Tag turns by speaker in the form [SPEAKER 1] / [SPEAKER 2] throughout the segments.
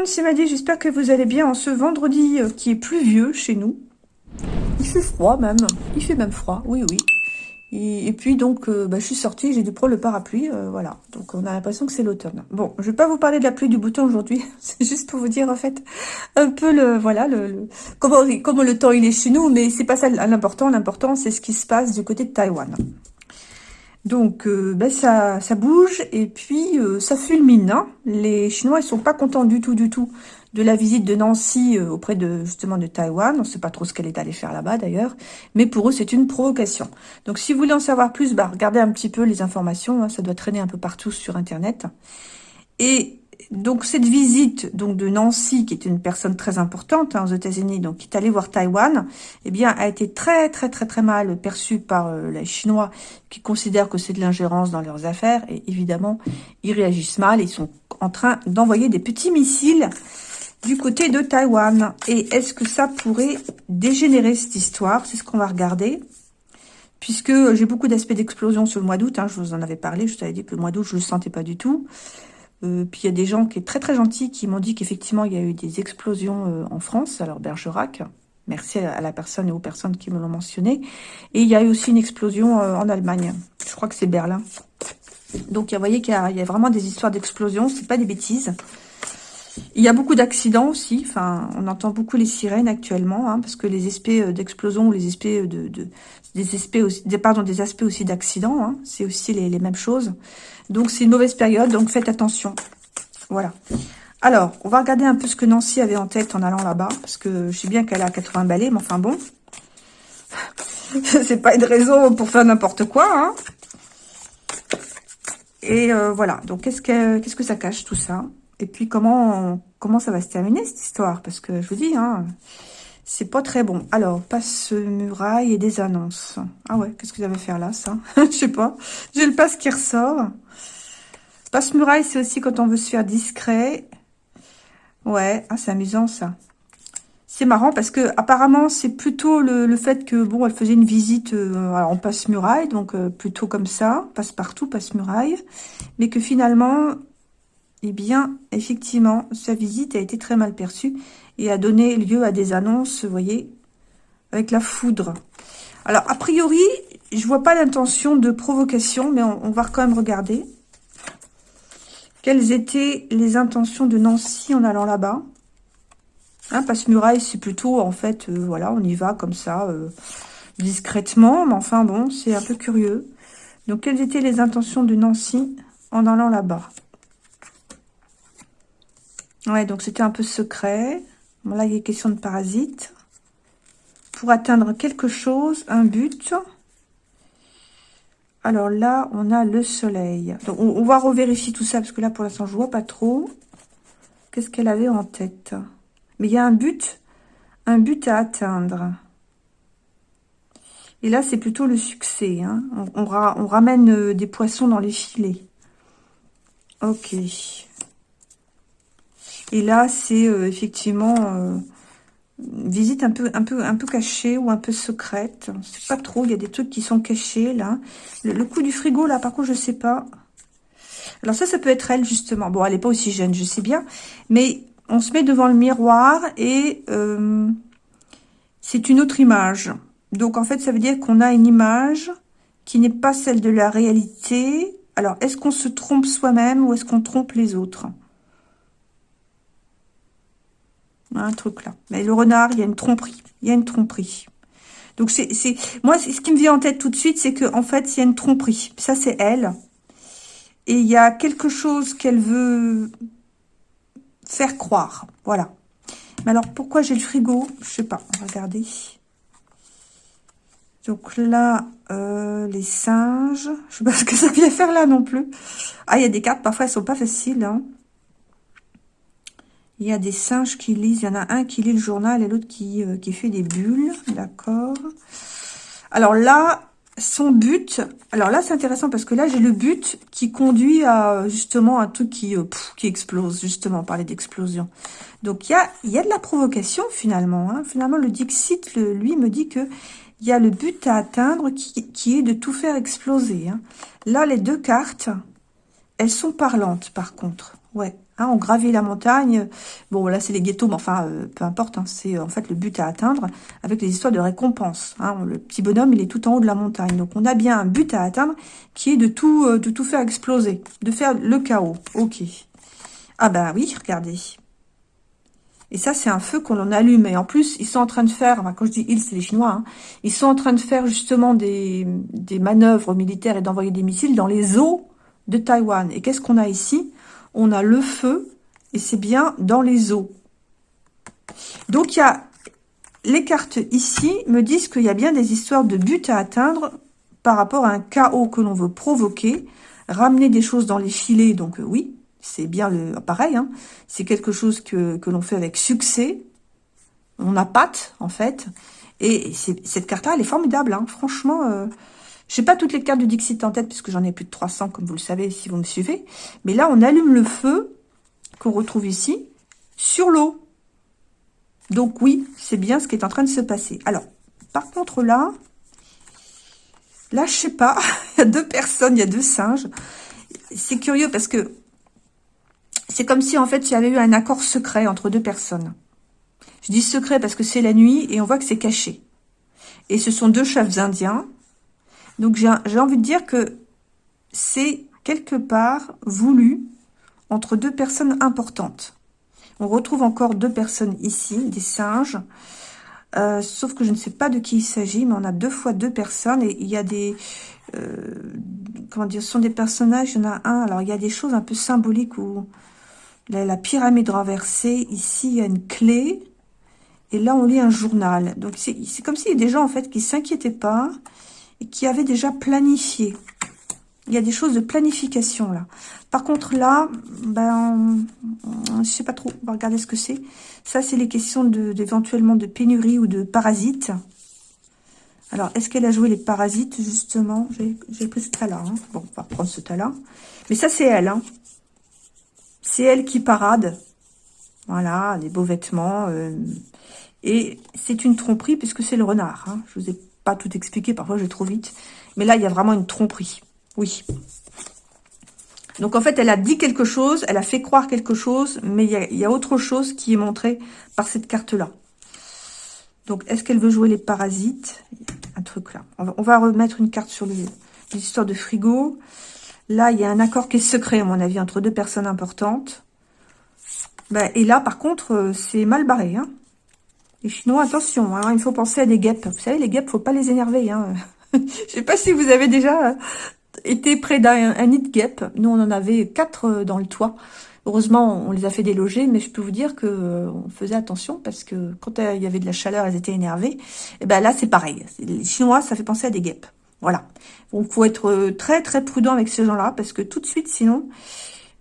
[SPEAKER 1] monde, c'est Maddy, j'espère que vous allez bien en ce vendredi euh, qui est pluvieux chez nous. Il fait froid même, il fait même froid, oui oui. Et, puis donc, euh, bah, je suis sortie, j'ai dû prendre le parapluie, euh, voilà. Donc on a l'impression que c'est l'automne. Bon, je vais pas vous parler de la pluie du bouton aujourd'hui, c'est juste pour vous dire en fait un peu le, voilà, le, comment, comment le temps il est chez nous, mais c'est pas ça l'important. L'important c'est ce qui se passe du côté de Taïwan. Donc, euh, ben ça, ça bouge et puis euh, ça fulmine. Hein. Les Chinois, ils sont pas contents du tout, du tout de la visite de Nancy euh, auprès de justement de Taïwan. On ne sait pas trop ce qu'elle est allée faire là-bas d'ailleurs, mais pour eux, c'est une provocation. Donc, si vous voulez en savoir plus, bah, regardez un petit peu les informations. Hein. Ça doit traîner un peu partout sur Internet. Et donc cette visite donc de Nancy, qui est une personne très importante hein, aux États-Unis, donc qui est allée voir Taïwan, eh bien a été très très très très mal perçue par euh, les Chinois, qui considèrent que c'est de l'ingérence dans leurs affaires, et évidemment ils réagissent mal, ils sont en train d'envoyer des petits missiles du côté de Taïwan. Et est-ce que ça pourrait dégénérer cette histoire? C'est ce qu'on va regarder puisque j'ai beaucoup d'aspects d'explosion sur le mois d'août, hein, je vous en avais parlé, je vous avais dit que le mois d'août, je ne le sentais pas du tout. Euh, puis il y a des gens qui sont très très gentils qui m'ont dit qu'effectivement il y a eu des explosions euh, en France, alors Bergerac, merci à la personne et aux personnes qui me l'ont mentionné. Et il y a eu aussi une explosion euh, en Allemagne, je crois que c'est Berlin. Donc vous voyez qu'il y, a vraiment des histoires d'explosions, c'est pas des bêtises. Il y a beaucoup d'accidents aussi, enfin on entend beaucoup les sirènes actuellement, hein, parce que les aspects d'explosion ou les aspects de, des aspects aussi, d'accidents, hein, c'est aussi les mêmes choses. Donc, c'est une mauvaise période, donc faites attention. Voilà. Alors, on va regarder un peu ce que Nancy avait en tête en allant là-bas, parce que je sais bien qu'elle a 80 balais, mais enfin bon. c'est pas une raison pour faire n'importe quoi, hein. Et euh, voilà, donc qu'est-ce que que ça cache tout ça? Et puis comment comment ça va se terminer cette histoire? Parce que je vous dis, hein, c'est pas très bon. Alors, passe muraille et des annonces. Ah ouais, qu'est-ce que ça va faire là, ça? Je sais pas. J'ai le passe qui ressort. Passe-muraille, c'est aussi quand on veut se faire discret. Ouais, ah, c'est amusant ça. C'est marrant parce que apparemment c'est plutôt le, fait que bon elle faisait une visite euh, en passe-muraille, donc euh, plutôt comme ça, passe-partout, passe-muraille, mais que finalement, eh bien, effectivement, sa visite a été très mal perçue et a donné lieu à des annonces, vous voyez, avec la foudre. Alors, a priori, je vois pas l'intention de provocation, mais on va quand même regarder. Quelles étaient les intentions de Nancy en allant là-bas? Hein, Passe-muraille, c'est plutôt, en fait, euh, voilà, on y va comme ça, euh, discrètement. Mais enfin, bon, c'est un peu curieux. Donc, quelles étaient les intentions de Nancy en allant là-bas? Ouais, donc c'était un peu secret. Bon, là, il est question de parasites. Pour atteindre quelque chose, un but... Alors là, on a le soleil. Donc, on, va revérifier tout ça, parce que là, pour l'instant, je vois pas trop. Qu'est-ce qu'elle avait en tête? Mais il y a un but, un but à atteindre. Et là, c'est plutôt le succès. Hein. On, on, ramène euh, des poissons dans les filets. Ok. Et là, c'est euh, effectivement... Euh, visite un peu, un peu, un peu cachée ou un peu secrète. C'est pas trop. Il y a des trucs qui sont cachés là. Le, coup du frigo là, par contre, je sais pas. Alors ça, ça peut être elle justement. Bon, elle est pas aussi jeune, je sais bien, mais on se met devant le miroir et euh, c'est une autre image. Donc en fait, ça veut dire qu'on a une image qui n'est pas celle de la réalité. Alors, est-ce qu'on se trompe soi-même ou est-ce qu'on trompe les autres? Un truc là. Mais le renard, il y a une tromperie. Il y a une tromperie. Donc, c'est, moi, ce qui me vient en tête tout de suite, c'est qu'en en fait, il y a une tromperie. Ça, c'est elle. Et il y a quelque chose qu'elle veut faire croire. Voilà. Mais alors, pourquoi j'ai le frigo? Je sais pas. Regarder. Donc là, euh, les singes. Je sais pas ce que ça vient faire là non plus. Ah, il y a des cartes, parfois, elles sont pas faciles. Hein. Il y a des singes qui lisent. Il y en a un qui lit le journal et l'autre qui, euh, qui fait des bulles. D'accord. Alors là, son but... Alors là, c'est intéressant parce que là, j'ai le but qui conduit à justement un truc qui, euh, explose. Justement, parler d'explosion. Donc, il y a, de la provocation finalement. Hein. Finalement, le Dixit, lui, me dit que il y a le but à atteindre qui, qui est de tout faire exploser. Hein. Là, les deux cartes, elles sont parlantes par contre. Ouais, Hein, on gravit la montagne. Bon, là, c'est les ghettos, mais enfin, euh, peu importe. Hein, c'est en fait le but à atteindre avec les histoires de récompense. Hein, le petit bonhomme, il est tout en haut de la montagne. Donc, on a bien un but à atteindre qui est de tout, euh, de tout faire exploser, de faire le chaos. Ok. Ah ben oui, regardez. Et ça, c'est un feu qu'on en allume. Et en plus, ils sont en train de faire, enfin, quand je dis ils, c'est les Chinois, ils sont en train de faire justement des manœuvres militaires et d'envoyer des missiles dans les eaux de Taïwan. Et qu'est-ce qu'on a ici? On a le feu, et c'est bien dans les eaux. Donc, il y a les cartes ici me disent qu'il y a bien des histoires de but à atteindre par rapport à un chaos que l'on veut provoquer, ramener des choses dans les filets, donc euh, oui, c'est bien le pareil, hein, c'est quelque chose que, l'on fait avec succès, on a patte en fait, et cette carte-là, elle est formidable, hein, franchement, euh, je sais pas toutes les cartes du Dixit en tête, puisque j'en ai plus de 300, comme vous le savez, si vous me suivez. Mais là, on allume le feu, qu'on retrouve ici, sur l'eau. Donc oui, c'est bien ce qui est en train de se passer. Alors, par contre là, là, je sais pas, il y a deux personnes, il y a deux singes. C'est curieux parce que c'est comme si, en fait, il y avait eu un accord secret entre deux personnes. Je dis secret parce que c'est la nuit et on voit que c'est caché. Et ce sont deux chefs indiens donc, j'ai envie de dire que c'est quelque part voulu entre deux personnes importantes. On retrouve encore deux personnes ici, des singes. Euh, sauf que je ne sais pas de qui il s'agit, mais on a deux fois deux personnes. Et il y a des... Euh, comment dire Ce sont des personnages, il y en a un. Alors, il y a des choses un peu symboliques où... La, la pyramide renversée, ici, il y a une clé. Et là, on lit un journal. Donc, c'est comme s'il y a des gens, en fait, qui s'inquiétaient pas qui avait déjà planifié. Il y a des choses de planification là. Par contre là, ben, je sais pas trop, on va regarder ce que c'est. Ça, c'est les questions d'éventuellement de, pénurie ou de parasites. Alors, est-ce qu'elle a joué les parasites, justement? J'ai pris ce tas-là. Hein. Bon, on va prendre ce tas-là. Mais ça, c'est elle. Hein. C'est elle qui parade. Voilà, des beaux vêtements. Euh, et c'est une tromperie puisque c'est le renard. Hein. Je vous ai pas tout expliquer, parfois je vais trop vite. Mais là, il y a vraiment une tromperie. Oui. Donc en fait, elle a dit quelque chose, elle a fait croire quelque chose, mais il y a, autre chose qui est montré par cette carte-là. Donc, est-ce qu'elle veut jouer les parasites? Un truc là. On va, remettre une carte sur l'histoire de frigo. Là, il y a un accord qui est secret, à mon avis, entre deux personnes importantes. Ben, et là, par contre, euh, c'est mal barré. Hein. Les Chinois, attention, hein, il faut penser à des guêpes. Vous savez, les guêpes, faut pas les énerver. Hein. Je sais pas si vous avez déjà été près d'un nid de guêpes. Nous, on en avait quatre euh, dans le toit. Heureusement, on les a fait déloger, mais je peux vous dire que euh, on faisait attention parce que quand il y avait de la chaleur, elles étaient énervées. Et ben là, c'est pareil. Les Chinois, ça fait penser à des guêpes. Voilà. Donc, faut être euh, très très prudent avec ces gens-là parce que tout de suite, sinon,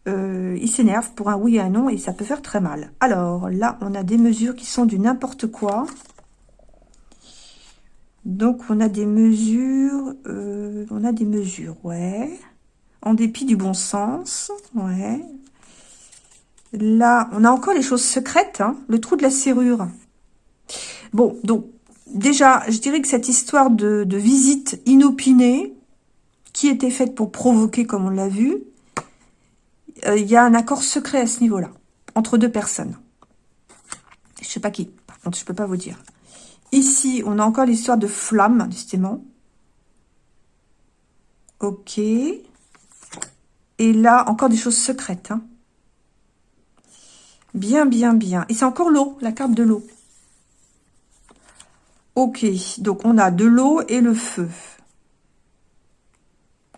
[SPEAKER 1] euh, il s'énerve pour un oui et un non et ça peut faire très mal. Alors là, on a des mesures qui sont du n'importe quoi. Donc on a des mesures, euh, on a des mesures, ouais. En dépit du bon sens, ouais. Là, on a encore les choses secrètes, hein, le trou de la serrure. Bon, donc déjà, je dirais que cette histoire de, de visite inopinée, qui était faite pour provoquer, comme on l'a vu, euh, il y a un accord secret à ce niveau-là, entre deux personnes. Je sais pas qui, par contre, je peux pas vous dire. Ici, on a encore l'histoire de flamme, justement. Ok. Et là, encore des choses secrètes. Hein. Bien, bien, bien. Et c'est encore l'eau, la carte de l'eau. Ok, donc on a de l'eau et le feu.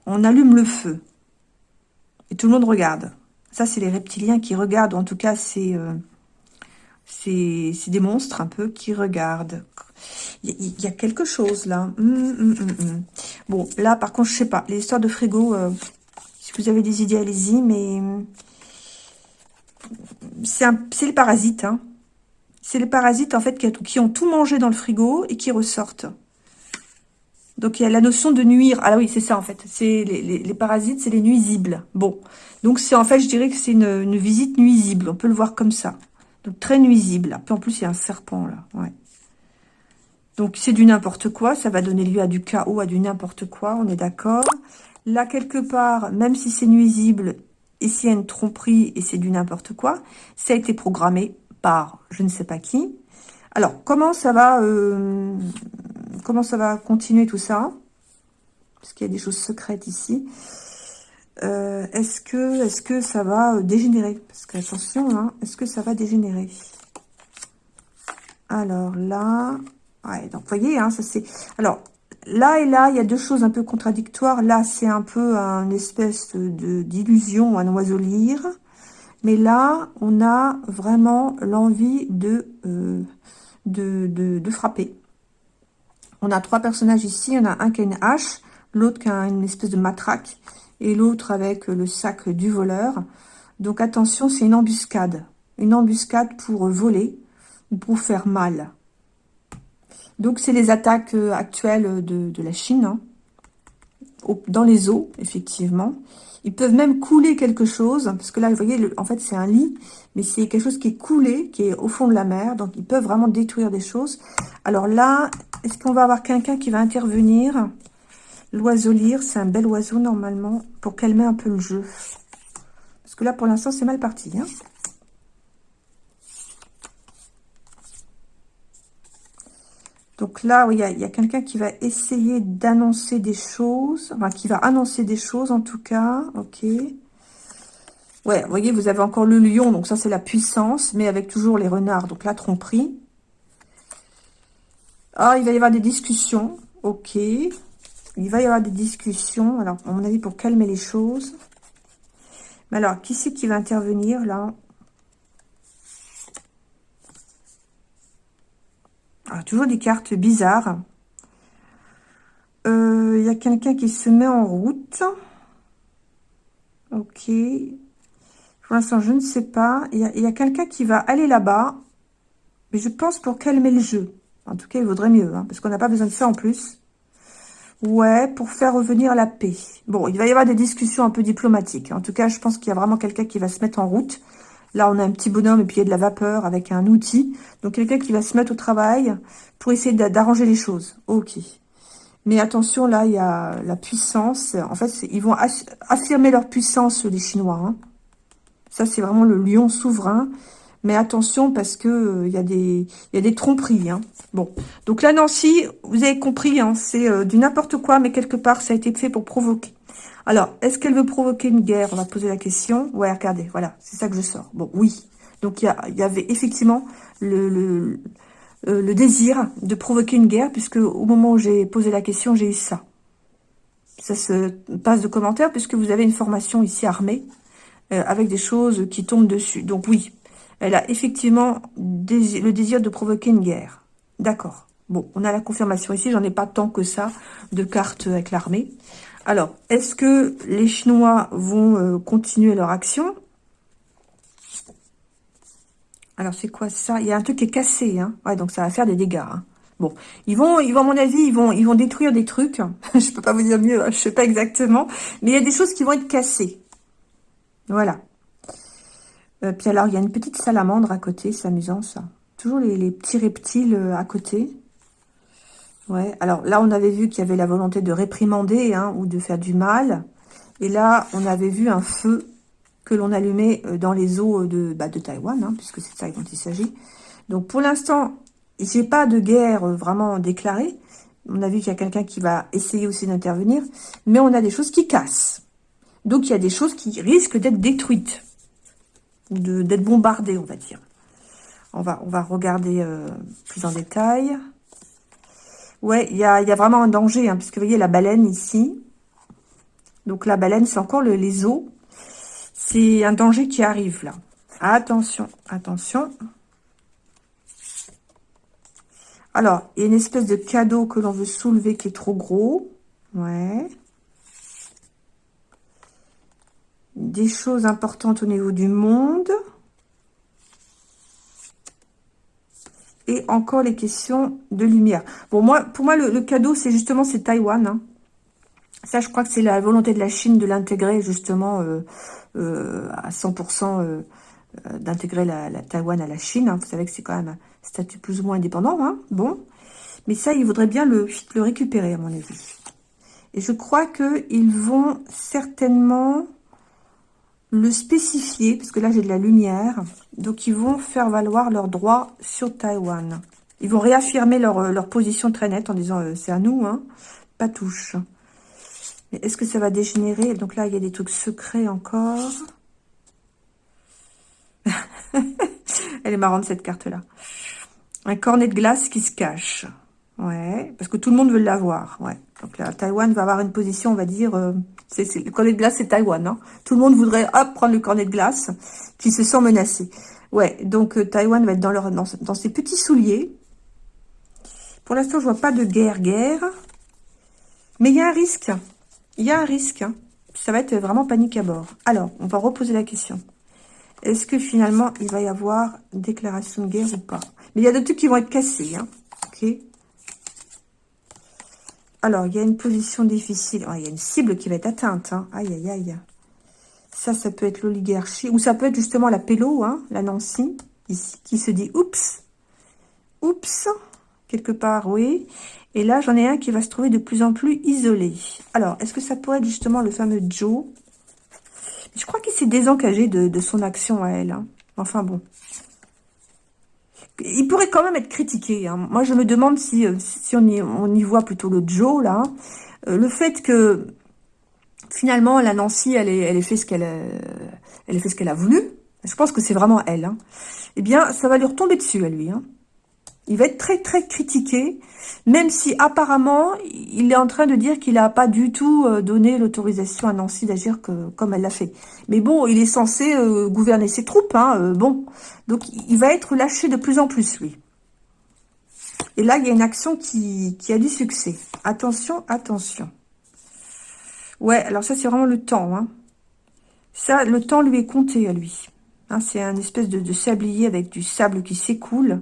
[SPEAKER 1] On allume le feu. Et tout le monde regarde. Ça, c'est les reptiliens qui regardent, en tout cas, c'est euh, des monstres un peu qui regardent. Il y, a quelque chose là. Hum, hum, hum, bon, là, par contre, je sais pas. Les histoires de frigo, euh, si vous avez des idées, allez-y, mais c'est les parasites. Hein. C'est les parasites, en fait, qui ont tout mangé dans le frigo et qui ressortent. Donc, il y a la notion de nuire. Ah oui, c'est ça, en fait. C'est les, parasites, c'est les nuisibles. Bon. Donc, c'est en fait, je dirais que c'est une, visite nuisible. On peut le voir comme ça. Donc, très nuisible. Puis, en plus, il y a un serpent, là. Ouais. Donc, c'est du n'importe quoi. Ça va donner lieu à du chaos, à du n'importe quoi. On est d'accord. Là, quelque part, même si c'est nuisible, ici il y a une tromperie et c'est du n'importe quoi. Ça a été programmé par je ne sais pas qui. Alors, comment ça va, euh, comment ça va continuer tout ça Parce qu'il y a des choses secrètes ici. Euh, est-ce que, est que ça va euh, dégénérer? Parce que attention, hein, est-ce que ça va dégénérer? Alors là, ouais, donc voyez, hein, ça c'est. Alors là et là, il y a deux choses un peu contradictoires. Là, c'est un peu une espèce de d'illusion, un oiseau lire. Mais là, on a vraiment l'envie de, euh, de, de, frapper. On a trois personnages ici. On a un qui a une hache, l'autre qui a une espèce de matraque et l'autre avec le sac du voleur. Donc attention, c'est une embuscade. Une embuscade pour voler ou pour faire mal. Donc c'est les attaques euh, actuelles de, la Chine, hein. dans les eaux, effectivement. Ils peuvent même couler quelque chose, parce que là, vous voyez, en fait, c'est un lit, mais c'est quelque chose qui est coulé, qui est au fond de la mer, donc ils peuvent vraiment détruire des choses. Alors là, est-ce qu'on va avoir quelqu'un qui va intervenir? L'oiseau lire, c'est un bel oiseau normalement pour calmer un peu le jeu. Parce que là, pour l'instant, c'est mal parti. Hein. Donc là, il y a, quelqu'un qui va essayer d'annoncer des choses. Enfin, qui va annoncer des choses en tout cas. Ok. Ouais, vous voyez, vous avez encore le lion. Donc ça, c'est la puissance. Mais avec toujours les renards. Donc la tromperie. Ah, il va y avoir des discussions. Ok. Il va y avoir des discussions, alors, à mon avis, pour calmer les choses. Mais alors, qui c'est qui va intervenir, là? Ah, toujours des cartes bizarres. Euh, il y a quelqu'un qui se met en route. Ok. Pour l'instant, je ne sais pas. Il y a, a quelqu'un qui va aller là-bas. Mais je pense pour calmer le jeu. En tout cas, il vaudrait mieux. Hein, parce qu'on n'a pas besoin de ça en plus. Ouais, pour faire revenir la paix. Bon, il va y avoir des discussions un peu diplomatiques. En tout cas, je pense qu'il y a vraiment quelqu'un qui va se mettre en route. Là, on a un petit bonhomme et puis il y a de la vapeur avec un outil. Donc, quelqu'un qui va se mettre au travail pour essayer d'arranger les choses. Ok. Mais attention, là, il y a la puissance. En fait, ils vont affirmer leur puissance, les Chinois. Hein. Ça, c'est vraiment le lion souverain. Mais attention parce que euh, il y, a des, tromperies. Hein. Bon, donc là, Nancy, vous avez compris, hein, c'est euh, du n'importe quoi, mais quelque part, ça a été fait pour provoquer. Alors, est-ce qu'elle veut provoquer une guerre? On va poser la question. Ouais, regardez, voilà, c'est ça que je sors. Bon, oui. Donc, il y, avait effectivement euh, le, désir de provoquer une guerre, puisque au moment où j'ai posé la question, j'ai eu ça. Ça se passe de commentaires, puisque vous avez une formation ici armée, avec des choses qui tombent dessus. Donc oui, elle a effectivement le désir de provoquer une guerre. D'accord. Bon, on a la confirmation ici. J'en ai pas tant que ça de cartes avec l'armée. Alors, est-ce que les Chinois vont euh, continuer leur action? Alors, c'est quoi ça? Il y a un truc qui est cassé. Hein ouais, donc ça va faire des dégâts. Hein. Bon, ils vont, ils vont, à mon avis, ils vont, détruire des trucs. je peux pas vous dire mieux, hein, je sais pas exactement. Mais il y a des choses qui vont être cassées. Voilà. Euh, puis alors, il y a une petite salamandre à côté, c'est amusant ça. Toujours les, petits reptiles euh, à côté. Alors là, on avait vu qu'il y avait la volonté de réprimander hein, ou de faire du mal. Et là, on avait vu un feu que l'on allumait euh, dans les eaux de, bah, de Taïwan, hein, puisque c'est ça dont il s'agit. Donc pour l'instant, j'ai pas de guerre vraiment déclarée. On a vu qu'il y a quelqu'un qui va essayer aussi d'intervenir. Mais on a des choses qui cassent. Donc il y a des choses qui risquent d'être détruites d'être bombardé, on va dire. On va, on va regarder euh, plus en détail. Ouais, il y a, vraiment un danger, hein, puisque vous voyez la baleine ici. Donc la baleine, c'est encore le, les eaux. C'est un danger qui arrive là. Attention, attention. Alors, il y a une espèce de cadeau que l'on veut soulever qui est trop gros. Ouais. des choses importantes au niveau du monde. Et encore les questions de lumière. Bon, moi, pour moi, le, cadeau, c'est justement, c'est Taïwan. Hein. Ça, je crois que c'est la volonté de la Chine de l'intégrer, justement, euh, euh, à 100%, euh, d'intégrer la, Taïwan à la Chine. Hein. Vous savez que c'est quand même un statut plus ou moins indépendant. Hein. Bon. Mais ça, il voudrait bien le, le récupérer, à mon avis. Et je crois qu'ils vont certainement le spécifier, parce que là j'ai de la lumière. Donc ils vont faire valoir leurs droits sur Taïwan. Ils vont réaffirmer leur, euh, position très nette en disant euh, c'est à nous, hein, pas touche. Mais est-ce que ça va dégénérer? Donc là il y a des trucs secrets encore. Elle est marrante cette carte là. Un cornet de glace qui se cache. Ouais, parce que tout le monde veut l'avoir. Ouais. Donc là, Taïwan va avoir une position, on va dire, euh, le cornet de glace, c'est Taïwan. Hein. Tout le monde voudrait prendre le cornet de glace, qui se sent menacé. Ouais, donc euh, Taïwan va être dans, leur, dans, ses petits souliers. Pour l'instant, je vois pas de guerre-guerre. Mais il y a un risque. Il y a un risque. Hein. Ça va être vraiment panique à bord. Alors, on va reposer la question. Est-ce que finalement, il va y avoir déclaration de guerre ou pas? Mais il y a des trucs qui vont être cassés. Hein. Ok? Alors, il y a une position difficile. Oh, il y a une cible qui va être atteinte. Hein. Aïe, aïe, aïe. Ça, ça peut être l'oligarchie. Ou ça peut être justement la Pélo, hein, la Nancy, qui se dit « Oups !»« Oups !» Quelque part, oui. Et là, j'en ai un qui va se trouver de plus en plus isolé. Alors, est-ce que ça pourrait être justement le fameux Joe? Je crois qu'il s'est désengagé de, son action à elle. Hein. Enfin bon il pourrait quand même être critiqué. Hein. Moi, je me demande si, euh, on, y, voit plutôt le Joe, là. Euh, le fait que, finalement, la Nancy, elle ait, elle fait ce qu'elle elle fait ce qu'elle a voulu. Je pense que c'est vraiment elle. Hein. Eh bien, ça va lui retomber dessus, à lui. Hein. Il va être très, très critiqué, même si apparemment, il est en train de dire qu'il n'a pas du tout euh, donné l'autorisation à Nancy d'agir comme elle l'a fait. Mais bon, il est censé euh, gouverner ses troupes, hein, euh, bon. Donc, il va être lâché de plus en plus, lui. Et là, il y a une action qui, a du succès. Attention, attention. Ouais, alors ça, c'est vraiment le temps. Hein. Ça, le temps lui est compté à lui. Hein, c'est un espèce de, sablier avec du sable qui s'écoule.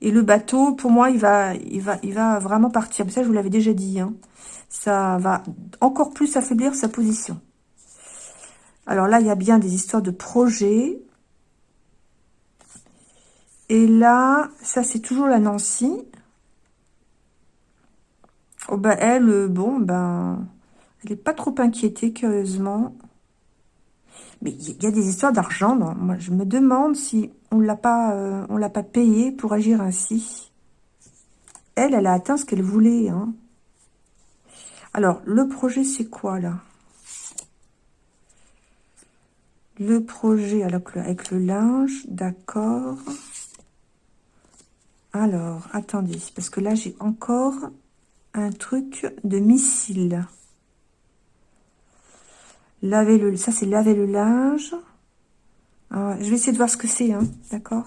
[SPEAKER 1] Et le bateau, pour moi, il va, il va, il va vraiment partir. Mais ça, je vous l'avais déjà dit. Hein. Ça va encore plus affaiblir sa position. Alors là, il y a bien des histoires de projets. Et là, ça, c'est toujours la Nancy. Oh, ben, elle, bon, ben, elle n'est pas trop inquiétée, curieusement. Mais il y a des histoires d'argent. Moi, je me demande si on ne l'a pas, euh, l'a pas payé pour agir ainsi. Elle, elle a atteint ce qu'elle voulait. Hein. Alors, le projet, c'est quoi, là? Le projet avec le linge, d'accord. Alors, attendez, parce que là, j'ai encore un truc de missile. Laver le... Ça, c'est laver le linge. Ah, je vais essayer de voir ce que c'est, hein, d'accord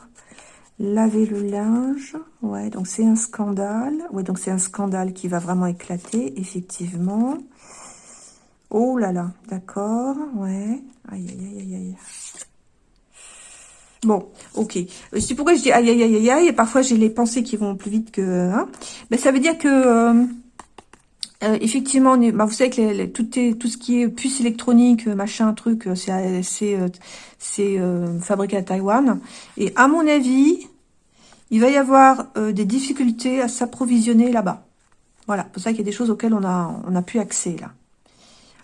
[SPEAKER 1] Laver le linge. Ouais, donc c'est un scandale. Ouais, donc c'est un scandale qui va vraiment éclater, effectivement. Oh là là, d'accord, ouais. Aïe, aïe, aïe, aïe, Bon, ok. Euh, c'est pourquoi je dis aïe, aïe, aïe, aïe, aïe. Parfois, j'ai les pensées qui vont plus vite que... Hein. Mais ça veut dire que... Euh, euh, effectivement, bah, vous savez que tout, ce qui est puce électronique, euh, machin, truc, euh, c'est fabriqué à Taïwan. Et à mon avis, il va y avoir des difficultés à s'approvisionner là-bas. Voilà, pour ça qu'il y a des choses auxquelles on a, on plus accès là.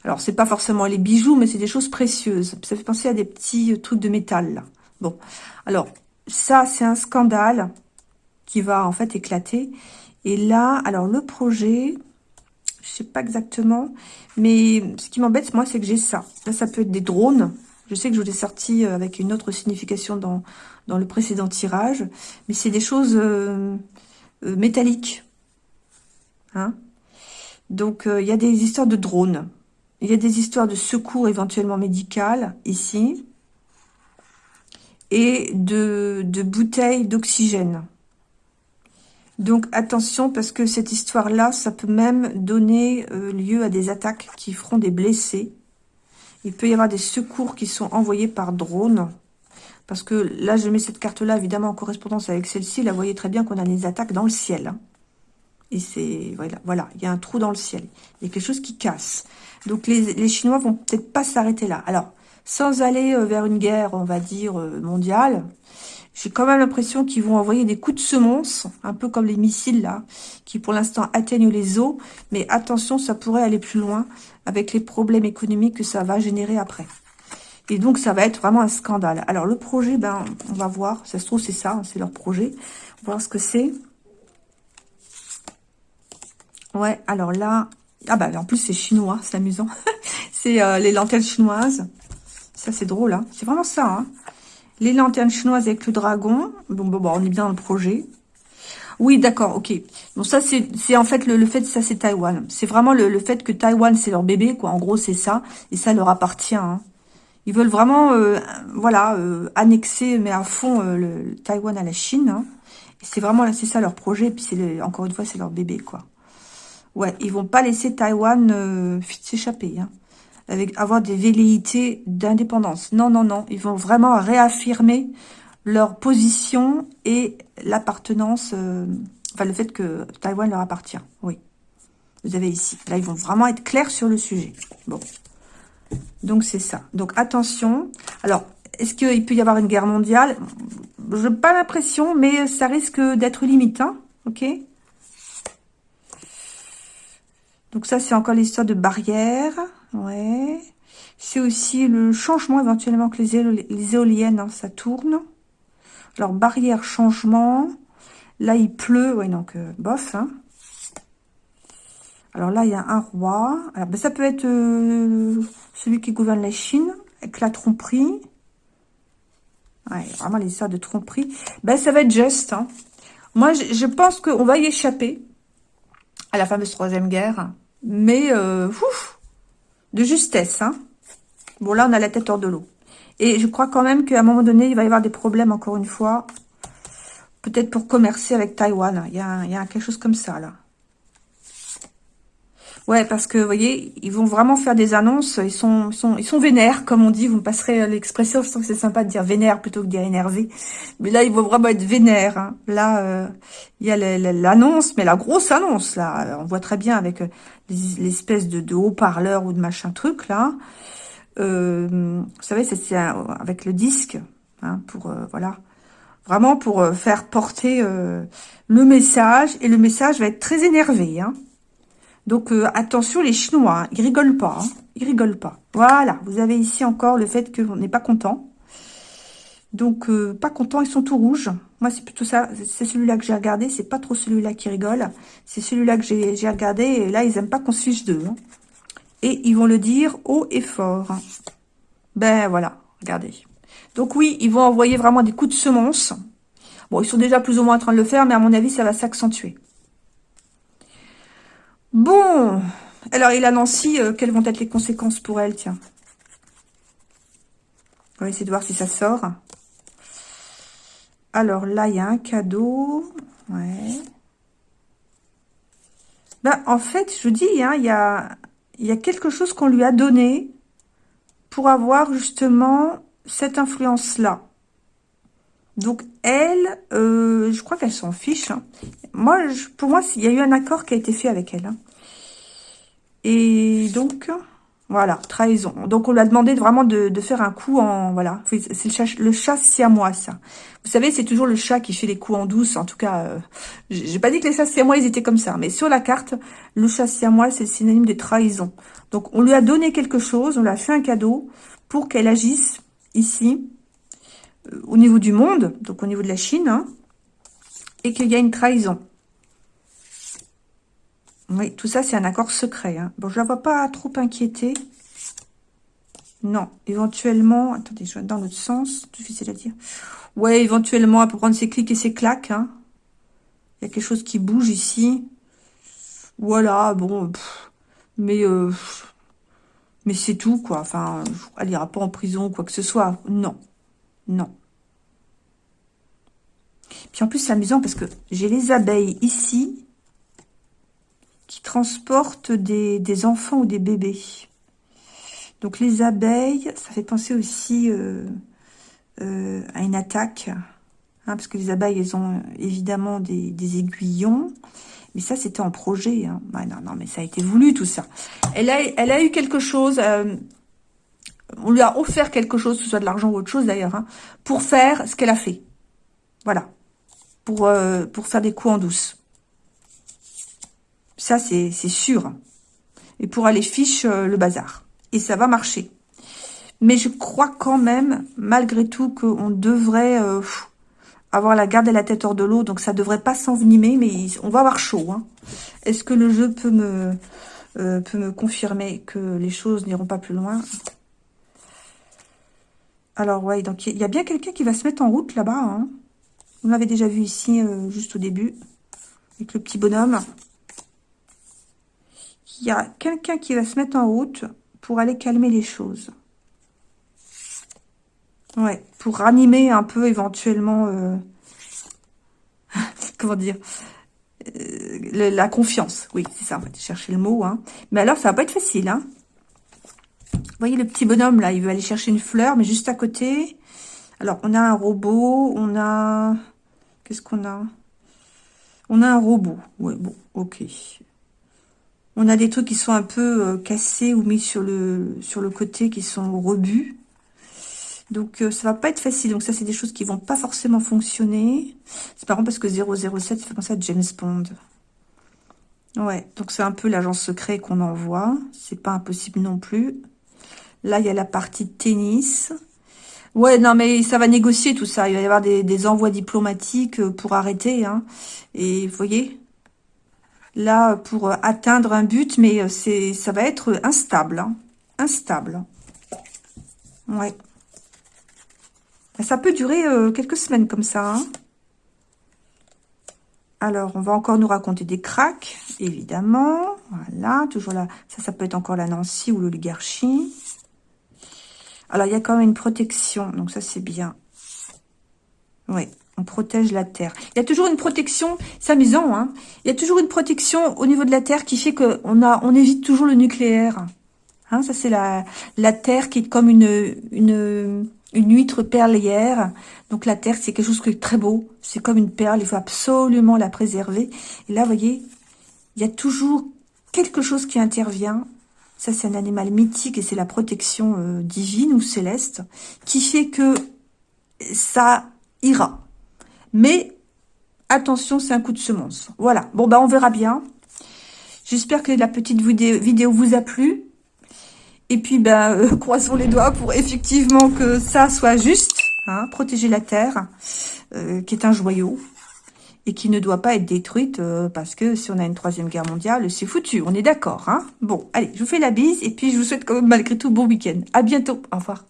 [SPEAKER 1] Alors, c'est pas forcément les bijoux, mais c'est des choses précieuses. Ça fait penser à des petits trucs de métal. Bon, alors, ça, c'est un scandale qui va en fait éclater. Et là, alors le projet, je sais pas exactement. Mais ce qui m'embête, moi, c'est que j'ai ça. Là, ça peut être des drones. Je sais que je vous ai sorti euh, avec une autre signification dans, dans le précédent tirage. Mais c'est des choses euh, euh, métalliques. Hein? Donc, il y a des histoires de drones. Il y a des histoires de secours éventuellement médical ici. Et de, de bouteilles d'oxygène. Donc attention parce que cette histoire-là, ça peut même donner euh, lieu à des attaques qui feront des blessés. Il peut y avoir des secours qui sont envoyés par drone. Parce que là, je mets cette carte-là, évidemment, en correspondance avec celle-ci. Là, vous voyez très bien qu'on a des attaques dans le ciel. Hein. Et c'est... Voilà, voilà, il y a un trou dans le ciel. Il y a quelque chose qui casse. Donc les, les Chinois vont peut-être pas s'arrêter là. Alors, sans aller euh, vers une guerre, on va dire, euh, mondiale, j'ai quand même l'impression qu'ils vont envoyer des coups de semonce, un peu comme les missiles là, qui pour l'instant atteignent les eaux. Mais attention, ça pourrait aller plus loin avec les problèmes économiques que ça va générer après. Et donc, ça va être vraiment un scandale. Alors, le projet, ben, on va voir. Ça se trouve, c'est ça, c'est leur projet. On va voir ce que c'est. Ouais, alors là... Ah bah, en plus, c'est chinois, c'est amusant. c'est euh, les lanternes chinoises. Ça, c'est drôle, hein. C'est vraiment ça, hein. Les lanternes chinoises avec le dragon. Bon, bon, bon, on est bien dans le projet. Oui, d'accord, ok. Bon, ça, c'est en fait le, fait, ça, c'est Taïwan. C'est vraiment le, fait que Taïwan, c'est leur bébé, quoi. En gros, c'est ça. Et ça leur appartient. Hein. Ils veulent vraiment, euh, voilà, euh, annexer, mais à fond, euh, le, Taïwan à la Chine. Hein. C'est vraiment, c'est ça leur projet. Puis, c'est encore une fois, c'est leur bébé, quoi. Ouais, ils vont pas laisser Taïwan s'échapper. Hein avoir des velléités d'indépendance. Non, non, non. Ils vont vraiment réaffirmer leur position et l'appartenance, euh, enfin le fait que Taïwan leur appartient. Oui. Vous avez ici. Là, ils vont vraiment être clairs sur le sujet. Bon. Donc, c'est ça. Donc, attention. Alors, est-ce qu'il peut y avoir une guerre mondiale? Je n'ai pas l'impression, mais ça risque d'être limite. Hein ok? Donc, ça, c'est encore l'histoire de barrières. Ouais. C'est aussi le changement éventuellement que les, éoliennes, hein, ça tourne. Alors, barrière, changement. Là, il pleut. Ouais, donc, euh, bof. Hein. Alors là, il y a un roi. Alors, ben, ça peut être euh, celui qui gouverne la Chine, avec la tromperie. Ouais, vraiment les histoires de tromperie. Ben, ça va être juste. Hein. Moi, je, pense qu'on va y échapper à la fameuse Troisième Guerre. Mais, euh, ouf, de justesse. Hein. Bon, là, on a la tête hors de l'eau. Et je crois quand même qu'à un moment donné, il va y avoir des problèmes, encore une fois. Peut-être pour commercer avec Taïwan. Il y, a, il y a quelque chose comme ça, là. Ouais, parce que, vous voyez, ils vont vraiment faire des annonces. Ils sont, ils sont, ils sont vénères, comme on dit. Vous me passerez l'expression. Je trouve que c'est sympa de dire vénère plutôt que de dire énervé. Mais là, ils vont vraiment être vénères. Hein. Là, euh, il y a l'annonce, mais la grosse annonce, là. On voit très bien avec euh, l'espèce de, haut-parleur ou de machin truc, là. Euh, vous savez, c'est avec le disque, hein, pour, voilà. Vraiment pour faire porter le message. Et le message va être très énervé, hein. Donc, euh, attention, les Chinois, hein, ils rigolent pas. Hein, ils rigolent pas. Voilà, vous avez ici encore le fait qu'on n'est pas content. Donc, euh, pas content, ils sont tout rouges. Moi, c'est plutôt ça. C'est celui-là que j'ai regardé. C'est pas trop celui-là qui rigole. C'est celui-là que j'ai regardé. Et là, ils aiment pas qu'on se fiche d'eux. Hein. Et ils vont le dire haut et fort. Ben, voilà, regardez. Donc, oui, ils vont envoyer vraiment des coups de semonce. Bon, ils sont déjà plus ou moins en train de le faire, mais à mon avis, ça va s'accentuer. Bon, alors il a Nancy, euh, quelles vont être les conséquences pour elle, tiens? On va essayer de voir si ça sort. Alors là, il y a un cadeau. Ouais. Ben, en fait, je vous dis, hein, il, y a, il y a quelque chose qu'on lui a donné pour avoir justement cette influence-là. Donc, elle, euh, je crois qu'elle s'en fiche. Hein. Moi, pour moi, il y a eu un accord qui a été fait avec elle. Hein. Et donc, voilà, trahison. Donc, on lui a demandé vraiment de, faire un coup en... Voilà, c'est le chat, le chat siamois, ça. Vous savez, c'est toujours le chat qui fait les coups en douce. En tout cas, euh, j'ai pas dit que les chats siamois, ils étaient comme ça. Mais sur la carte, le chat siamois, c'est synonyme des trahisons. Donc, on lui a donné quelque chose, on lui a fait un cadeau pour qu'elle agisse ici, au niveau du monde, donc au niveau de la Chine, hein, et qu'il y a une trahison. Oui, tout ça, c'est un accord secret. Hein. Bon, je la vois pas trop inquiétée. Non, éventuellement... Attendez, je vais dans l'autre sens. Difficile à dire. Ouais, éventuellement, elle peut prendre ses clics et ses claques. Hein. Il y a quelque chose qui bouge ici. Voilà, bon... mais... Euh, mais c'est tout, quoi. Enfin, elle ira pas en prison ou quoi que ce soit. Non. Non. Puis en plus, c'est amusant parce que j'ai les abeilles ici qui transportent des, enfants ou des bébés. Donc les abeilles, ça fait penser aussi euh, euh, à une attaque. Hein, parce que les abeilles, elles ont évidemment des, aiguillons. Mais ça, c'était en projet. Hein. non, non, mais ça a été voulu, tout ça. Elle a, elle a eu quelque chose... Euh, on lui a offert quelque chose, que ce soit de l'argent ou autre chose d'ailleurs, hein, pour faire ce qu'elle a fait. Voilà pour, euh, pour faire des coups en douce. Ça, c'est sûr. Et pour aller fiche euh, le bazar. Et ça va marcher. Mais je crois quand même, malgré tout, qu'on devrait euh, avoir la garde et la tête hors de l'eau. Donc ça devrait pas s'envenimer, mais on va avoir chaud. Hein. Est-ce que le jeu peut me, peut me confirmer que les choses n'iront pas plus loin? Alors ouais, donc il y, a bien quelqu'un qui va se mettre en route là-bas. Hein. On l'avait déjà vu ici, euh, juste au début, avec le petit bonhomme. Il y a quelqu'un qui va se mettre en route pour aller calmer les choses. Ouais, pour ranimer un peu éventuellement, euh, comment dire, euh, la confiance. Oui, c'est ça, on va chercher le mot. Hein. Mais alors, ça va pas être facile. Hein. Vous voyez le petit bonhomme là, il veut aller chercher une fleur, mais juste à côté. Alors, on a un robot, on a... Qu'est-ce qu'on a? On a un robot. Ouais, bon, ok. On a des trucs qui sont un peu euh, cassés ou mis sur le, côté, qui sont rebus. Donc, euh, ça va pas être facile. Donc, ça, c'est des choses qui vont pas forcément fonctionner. C'est marrant parce que 007, ça fait penser à James Bond. Ouais, donc c'est un peu l'agence secret qu'on envoie. C'est pas impossible non plus. Là, il y a la partie tennis. Ouais, non, mais ça va négocier tout ça. Il va y avoir des, envois diplomatiques euh, pour arrêter. Hein. Et vous voyez, là, pour atteindre un but, mais euh, c'est ça va être instable. Hein. Instable. Ouais. Ça peut durer euh, quelques semaines comme ça. Hein. Alors, on va encore nous raconter des cracks, évidemment. Voilà, toujours là. Ça, ça peut être encore la Nancy ou l'oligarchie. Alors, il y a quand même une protection. Donc, ça, c'est bien. Oui, on protège la Terre. Il y a toujours une protection, c'est amusant, hein Il y a toujours une protection au niveau de la Terre qui fait qu'on on évite toujours le nucléaire. Hein, ça, c'est la, la Terre qui est comme une, une, une huître perlière. Donc la terre, c'est quelque chose qui est très beau. C'est comme une perle, il faut absolument la préserver. Et là, vous voyez, il y a toujours quelque chose qui intervient. Ça, c'est un animal mythique et c'est la protection euh, divine ou céleste qui fait que ça ira. Mais attention, c'est un coup de semence. Voilà. Bon, bah on verra bien. J'espère que la petite vidéo vous a plu. Et puis, ben, croisons les doigts pour effectivement que ça soit juste. Hein, protéger la Terre, euh, qui est un joyau, et qui ne doit pas être détruite, euh, parce que si on a une troisième guerre mondiale, c'est foutu, on est d'accord. Hein? Bon, allez, je vous fais la bise, et puis je vous souhaite quand malgré tout bon week-end. À bientôt, au revoir.